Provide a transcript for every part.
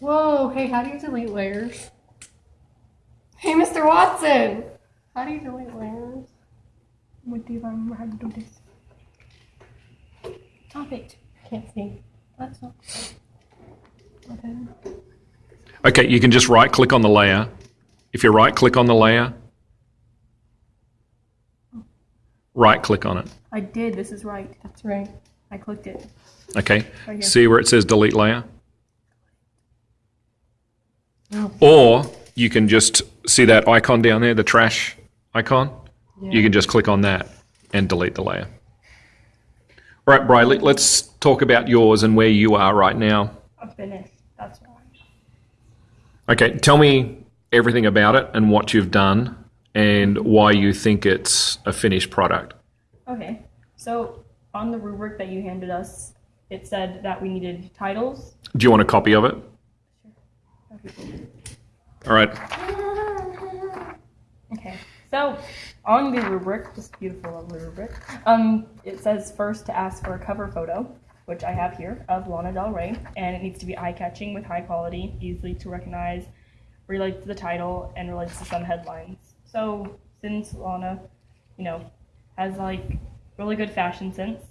Whoa, hey, how do you delete layers? Hey, Mr. Watson! How do you delete layers? What um, do you remember how to do this? Stop it. Can't see. That's not. Okay. Okay, you can just right click on the layer. If you right click on the layer, right click on it. I did. This is right. That's right. I clicked it. Okay. Right. See where it says delete layer? Or you can just see that icon down there, the trash icon. You can just click on that and delete the layer. All right, Briley, let's talk about yours and where you are right now. I'm finished. That's why. Okay, tell me everything about it and what you've done and why you think it's a finished product. Okay. So on the rubric that you handed us, it said that we needed titles. Do you want a copy of it? All right. Okay. So on the rubric, this beautiful lovely rubric, um, it says first to ask for a cover photo, which I have here of Lana Del Rey, and it needs to be eye-catching with high quality, easily to recognize, relates to the title, and relates to some headlines. So since Lana, you know, has like really good fashion sense,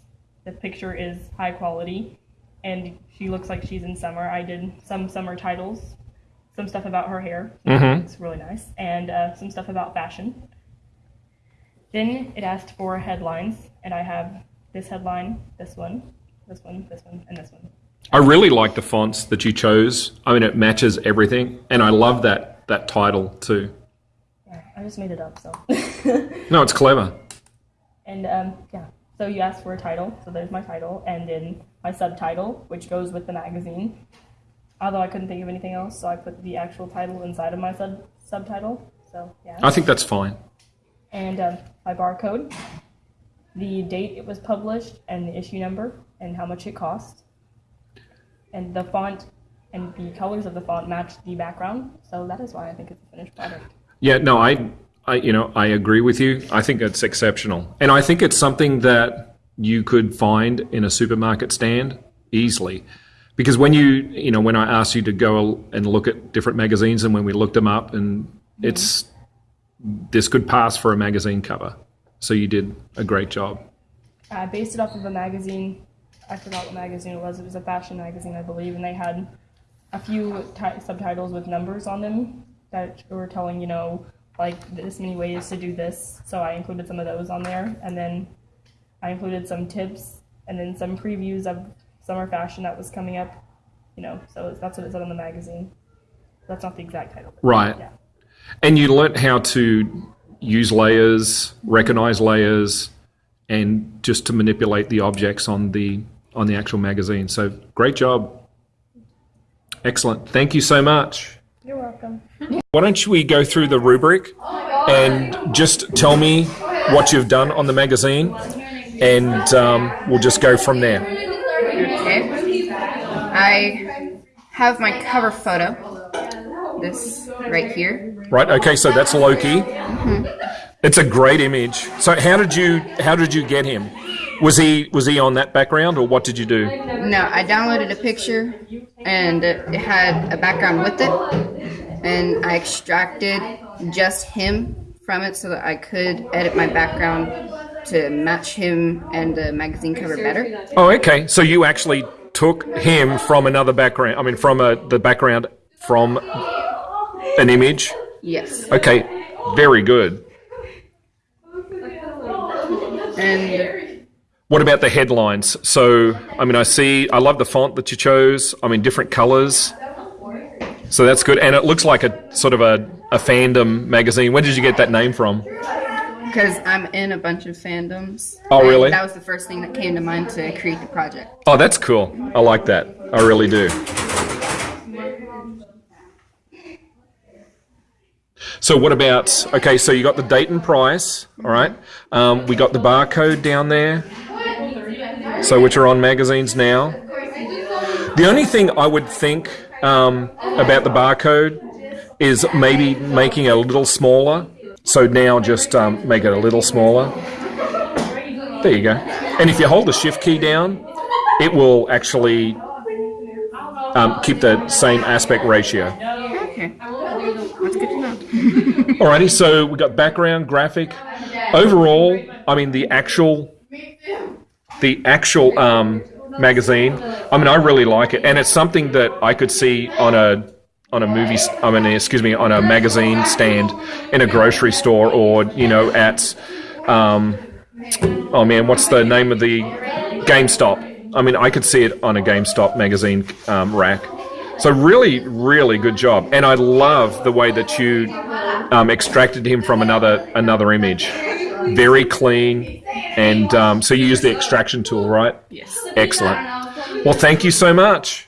the picture is high quality, and she looks like she's in summer. I did some summer titles, some stuff about her hair. Mhm. It's really nice, and uh, some stuff about fashion. Then it asked for headlines, and I have this headline, this one, this one, this one, and this one. I really like the fonts that you chose. I mean, it matches everything, and I love that that title too. Yeah, I just made it up, so. No, it's clever. and um, yeah, so you asked for a title, so there's my title, and then my subtitle, which goes with the magazine. Although I couldn't think of anything else, so I put the actual title inside of my sub subtitle. So yeah. I think that's fine. and um, my barcode, the date it was published, and the issue number, and how much it cost. And the font and the colors of the font match the background, so that is why I think it's a finished product. Yeah, no, I, I, you know, I agree with you. I think it's exceptional, and I think it's something that you could find in a supermarket stand easily, because when you, you know, when I asked you to go and look at different magazines, and when we looked them up, and it's this could pass for a magazine cover, so you did a great job. I based it off of a magazine. I forgot what magazine it was. It was a fashion magazine, I believe, and they had a few ti- subtitles with numbers on them that were telling, you know, like this many ways to do this. So I included some of those on there, and then I included some tips and then some previews of summer fashion that was coming up. You know, so that's what it said on the magazine. That's not the exact title. Right. Yeah. And you learnt how to use layers, recognize layers, and just to manipulate the objects on the on the actual magazine. So great job. Excellent. Thank you so much. You're welcome. Why don't we go through the rubric and just tell me what you've done on the magazine, and um, we'll just go from there. Okay. I have my cover photo. This right here. Right. Okay. So that's Loki. Mm-hmm. It's a great image. So how did you how did you get him? Was he was he on that background, or what did you do? No, I downloaded a picture and it had a background with it, and I extracted just him from it so that I could edit my background to match him and the magazine cover better. Oh, okay. So you actually took him from another background. I mean, from a, the background from an image. Yes. Okay, very good. And What about the headlines? So, I mean, I see, I love the font that you chose. I mean, different colors. So that's good. And it looks like a sort of a, a fandom magazine. Where did you get that name from? Because I'm in a bunch of fandoms. Oh, really? That was the first thing that came to mind to create the project. Oh, that's cool. I like that. I really do. So what about, okay, so you got the date and price, all right. Um, we got the barcode down there, so which are on magazines now. The only thing I would think um, about the barcode is maybe making it a little smaller. So now just um, make it a little smaller. There you go. And if you hold the shift key down, it will actually um, keep the same aspect ratio. Okay. That's good to know. Alrighty, so we got background, graphic. Overall, I mean the actual, the actual um, magazine. I mean, I really like it, and it's something that I could see on a on a movie. I mean, excuse me, on a magazine stand in a grocery store, or you know, at um, oh man, what's the name of the GameStop? I mean, I could see it on a GameStop magazine um, rack. So really, really good job, and I love the way that you um, extracted him from another another image. Very clean, and um, so you use the extraction tool, right? Yes. Excellent. Well, thank you so much.